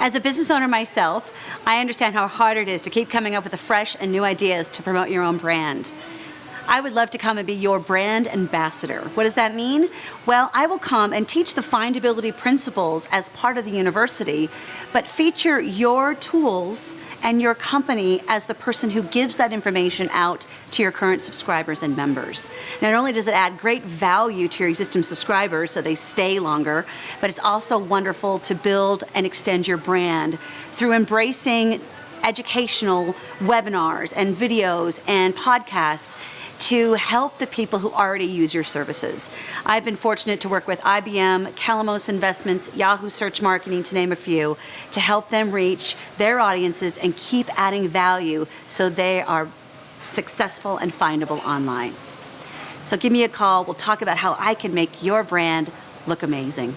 As a business owner myself, I understand how hard it is to keep coming up with fresh and new ideas to promote your own brand. I would love to come and be your brand ambassador. What does that mean? Well, I will come and teach the findability principles as part of the university, but feature your tools and your company as the person who gives that information out to your current subscribers and members. Not only does it add great value to your existing subscribers so they stay longer, but it's also wonderful to build and extend your brand through embracing educational webinars and videos and podcasts to help the people who already use your services. I've been fortunate to work with IBM, Calamos Investments, Yahoo Search Marketing, to name a few, to help them reach their audiences and keep adding value so they are successful and findable online. So give me a call. We'll talk about how I can make your brand look amazing.